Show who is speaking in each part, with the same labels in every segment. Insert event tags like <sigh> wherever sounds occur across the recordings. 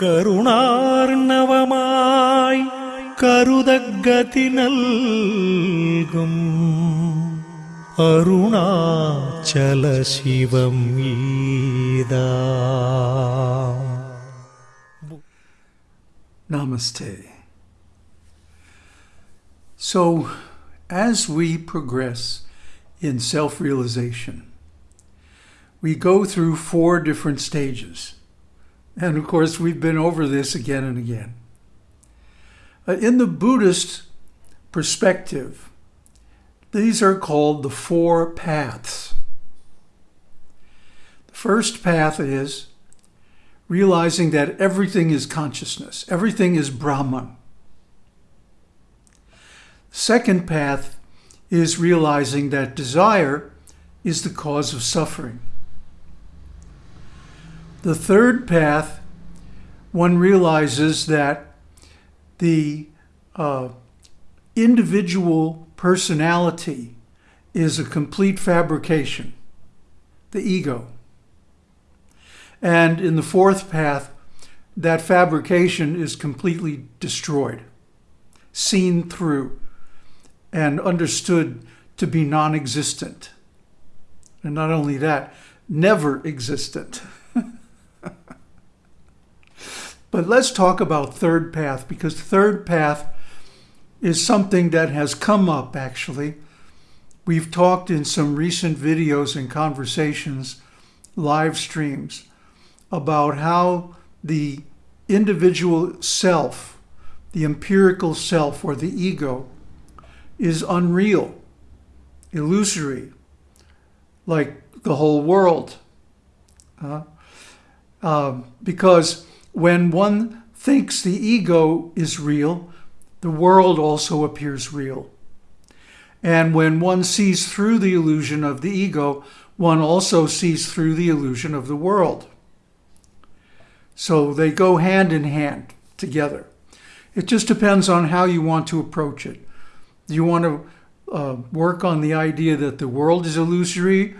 Speaker 1: കരുണാർണവമായി കരുതഗതി നൽകും അരുണാചല ശിവം ഈദാ
Speaker 2: Namaste. So, as we progress in self realization, we go through four different stages. And of course, we've been over this again and again. Uh, in the Buddhist perspective, these are called the four paths. The first path is realizing that everything is consciousness, everything is Brahman. Second path is realizing that desire is the cause of suffering. The third path, one realizes that the uh, individual personality is a complete fabrication, the ego. And in the fourth path, that fabrication is completely destroyed, seen through, and understood to be non existent. And not only that, never existent. <laughs> but let's talk about third path because third path is something that has come up actually. We've talked in some recent videos and conversations, live streams, about how the individual self, the empirical self or the ego, is unreal, illusory, like the whole world. Uh, um, because when one thinks the ego is real, the world also appears real. And when one sees through the illusion of the ego, one also sees through the illusion of the world. So they go hand in hand together. It just depends on how you want to approach it. Do you want to uh, work on the idea that the world is illusory,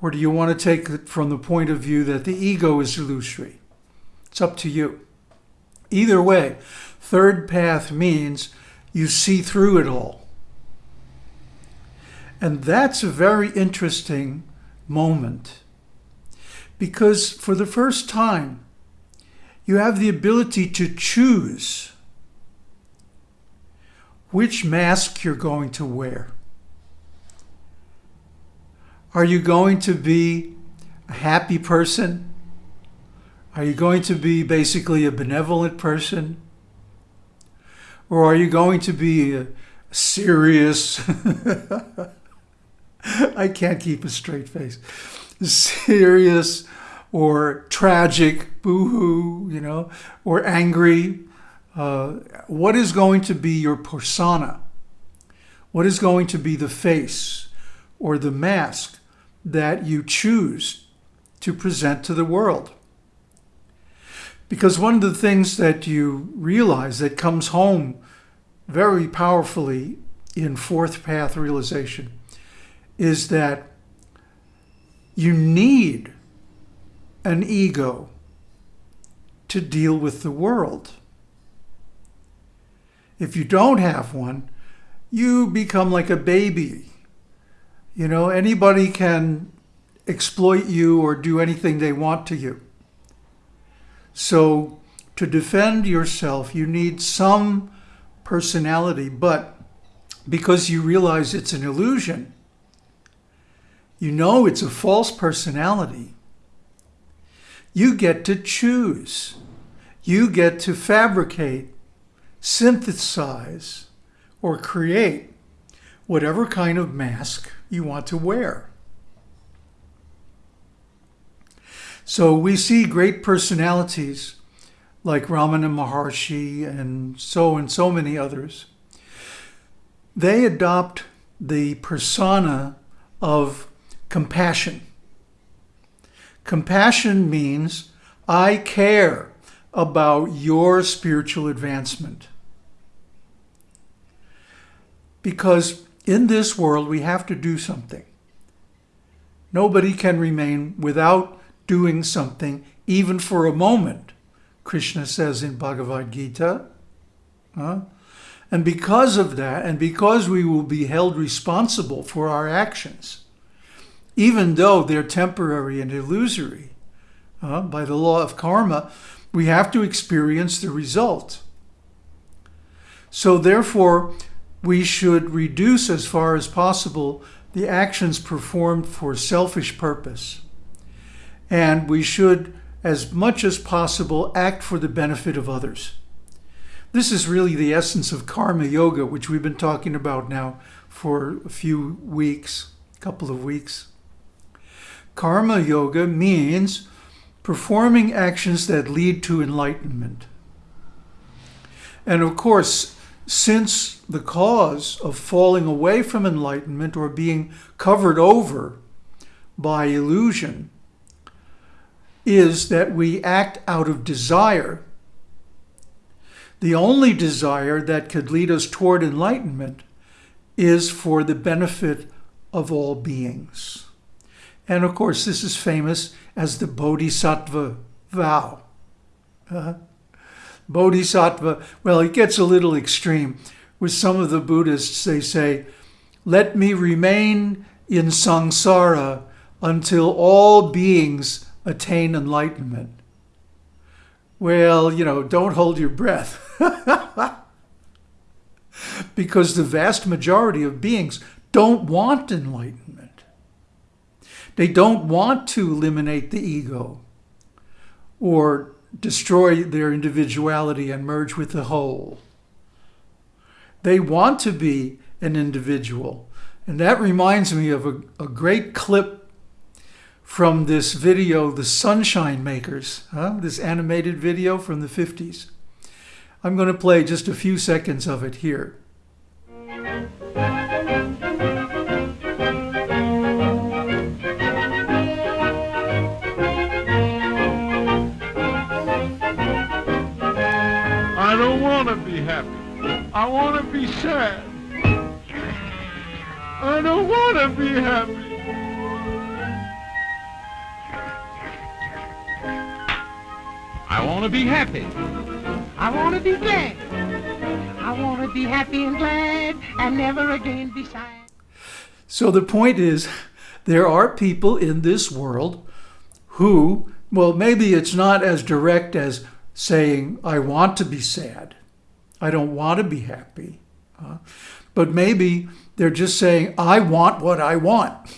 Speaker 2: or do you want to take it from the point of view that the ego is illusory? It's up to you. Either way, third path means you see through it all. And that's a very interesting moment because for the first time, you have the ability to choose which mask you're going to wear. Are you going to be a happy person? Are you going to be basically a benevolent person? Or are you going to be a serious, <laughs> I can't keep a straight face, serious or tragic, boo-hoo, you know, or angry? Uh, what is going to be your persona? What is going to be the face or the mask that you choose to present to the world? Because one of the things that you realize that comes home very powerfully in fourth path realization is that you need an ego to deal with the world. If you don't have one, you become like a baby. You know, anybody can exploit you or do anything they want to you. So to defend yourself, you need some personality, but because you realize it's an illusion, you know it's a false personality, you get to choose. You get to fabricate, synthesize, or create whatever kind of mask you want to wear. So we see great personalities like Ramana Maharshi and so and so many others. They adopt the persona of compassion. Compassion means I care about your spiritual advancement. Because in this world, we have to do something. Nobody can remain without doing something, even for a moment, Krishna says in Bhagavad Gita. Huh? And because of that, and because we will be held responsible for our actions, even though they're temporary and illusory, uh, by the law of karma, we have to experience the result. So therefore, we should reduce as far as possible the actions performed for selfish purpose. And we should, as much as possible, act for the benefit of others. This is really the essence of karma yoga, which we've been talking about now for a few weeks, a couple of weeks. Karma yoga means performing actions that lead to enlightenment. And of course, since the cause of falling away from enlightenment or being covered over by illusion is that we act out of desire, the only desire that could lead us toward enlightenment is for the benefit of all beings. And of course, this is famous as the Bodhisattva vow. Uh, Bodhisattva, well, it gets a little extreme. With some of the Buddhists, they say, let me remain in samsara until all beings attain enlightenment. Well, you know, don't hold your breath. <laughs> because the vast majority of beings don't want enlightenment. They don't want to eliminate the ego or destroy their individuality and merge with the whole. They want to be an individual. And that reminds me of a, a great clip from this video, The Sunshine Makers, huh? this animated video from the 50s. I'm going to play just a few seconds of it here.
Speaker 3: I don't want to be happy. I want to be sad. I don't want to be happy.
Speaker 4: I want to be happy. I want to be glad. I want to be happy and glad and never again be sad.
Speaker 2: So the point is, there are people in this world who, well, maybe it's not as direct as saying, I want to be sad. I don't want to be happy. Uh, but maybe they're just saying, I want what I want.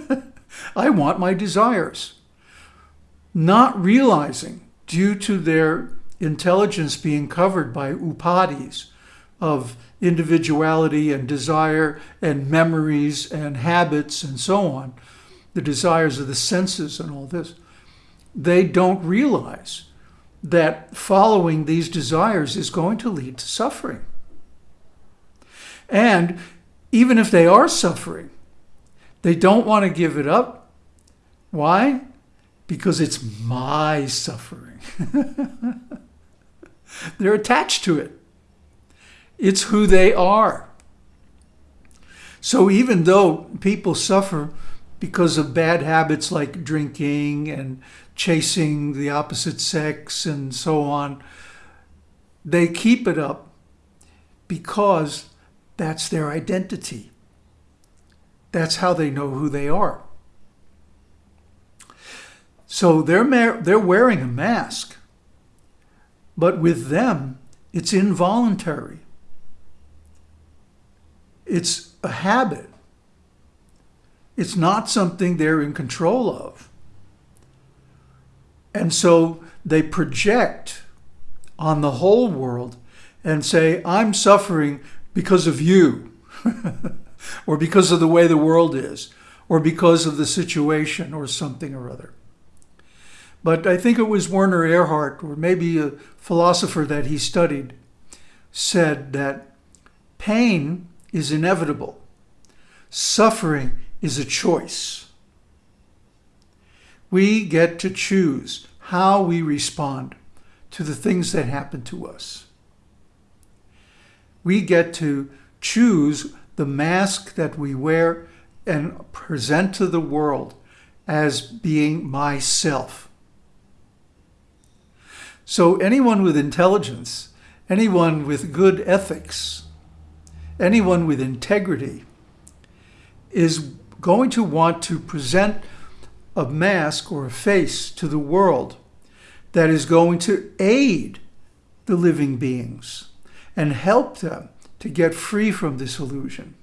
Speaker 2: <laughs> I want my desires. Not realizing, due to their intelligence being covered by upadhis of individuality and desire and memories and habits and so on, the desires of the senses and all this, they don't realize that following these desires is going to lead to suffering. And even if they are suffering, they don't want to give it up. Why? Because it's my suffering. <laughs> They're attached to it. It's who they are. So even though people suffer because of bad habits like drinking and chasing the opposite sex and so on, they keep it up because that's their identity. That's how they know who they are. So they're, they're wearing a mask, but with them, it's involuntary. It's a habit. It's not something they're in control of. And so they project on the whole world and say, I'm suffering because of you, <laughs> or because of the way the world is, or because of the situation, or something or other. But I think it was Werner Erhard, or maybe a philosopher that he studied, said that pain is inevitable. Suffering is a choice. We get to choose how we respond to the things that happen to us. We get to choose the mask that we wear and present to the world as being myself. So anyone with intelligence, anyone with good ethics, anyone with integrity is going to want to present a mask or a face to the world that is going to aid the living beings and help them to get free from this illusion.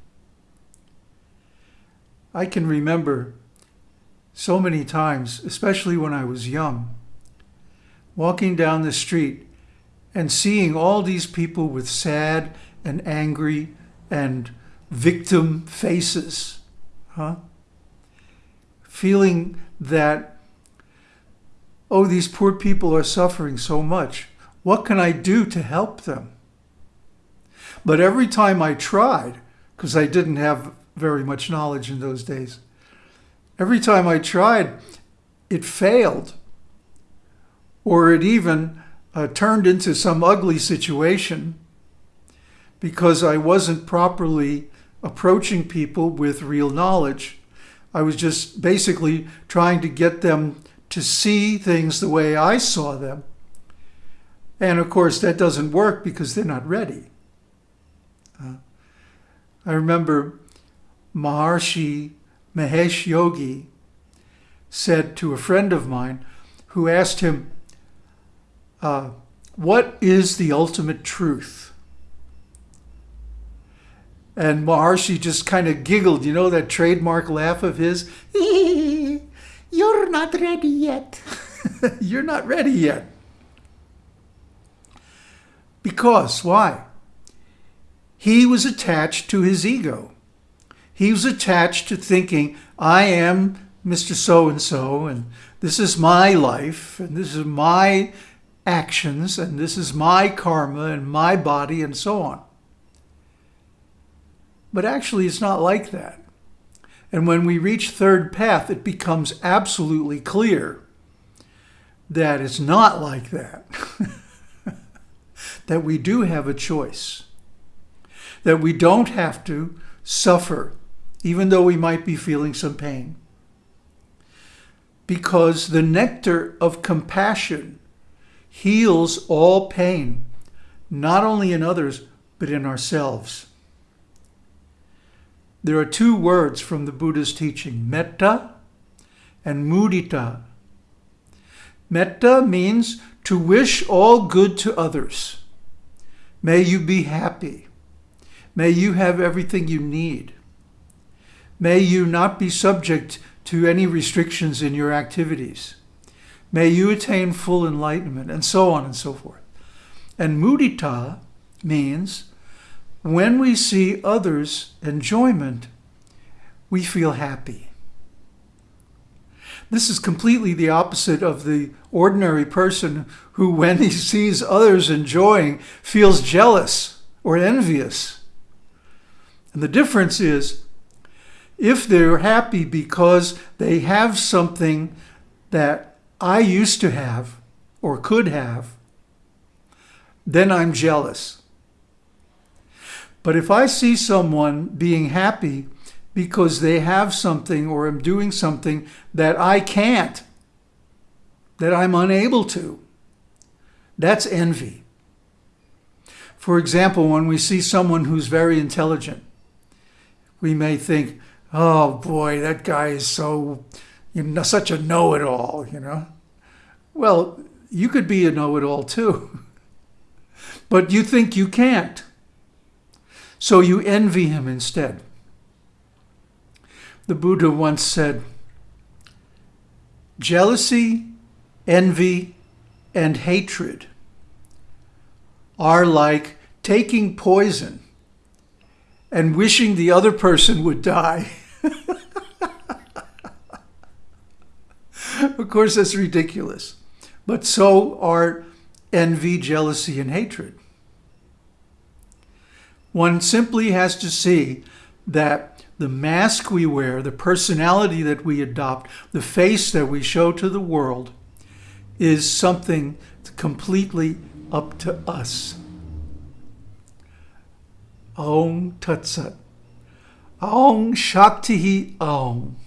Speaker 2: I can remember so many times, especially when I was young, walking down the street and seeing all these people with sad and angry and victim faces, huh? Feeling that, oh, these poor people are suffering so much. What can I do to help them? But every time I tried, because I didn't have very much knowledge in those days, every time I tried, it failed. Or it even uh, turned into some ugly situation because I wasn't properly approaching people with real knowledge. I was just basically trying to get them to see things the way I saw them. And of course, that doesn't work because they're not ready. Uh, I remember Maharishi Mahesh Yogi said to a friend of mine who asked him, uh, What is the ultimate truth? And Maharishi just kind of giggled, you know, that trademark laugh of his. <laughs> You're not ready yet. <laughs> You're not ready yet. Because, why? He was attached to his ego. He was attached to thinking, I am Mr. So and so, and this is my life, and this is my actions, and this is my karma, and my body, and so on. But actually, it's not like that. And when we reach third path, it becomes absolutely clear that it's not like that. <laughs> that we do have a choice. That we don't have to suffer, even though we might be feeling some pain. Because the nectar of compassion heals all pain, not only in others, but in ourselves. There are two words from the Buddha's teaching, metta and mudita. Metta means to wish all good to others. May you be happy. May you have everything you need. May you not be subject to any restrictions in your activities. May you attain full enlightenment, and so on and so forth. And mudita means when we see others' enjoyment, we feel happy. This is completely the opposite of the ordinary person who, when he sees others enjoying, feels jealous or envious. And the difference is if they're happy because they have something that I used to have or could have, then I'm jealous. But if I see someone being happy because they have something or am doing something that I can't, that I'm unable to, that's envy. For example, when we see someone who's very intelligent, we may think, oh boy, that guy is so, you know, such a know-it-all, you know. Well, you could be a know-it-all too, <laughs> but you think you can't. So you envy him instead. The Buddha once said, jealousy, envy, and hatred are like taking poison and wishing the other person would die. <laughs> of course, that's ridiculous. But so are envy, jealousy, and hatred. One simply has to see that the mask we wear, the personality that we adopt, the face that we show to the world is something completely up to us. Tat Sat. Om Shakti Om.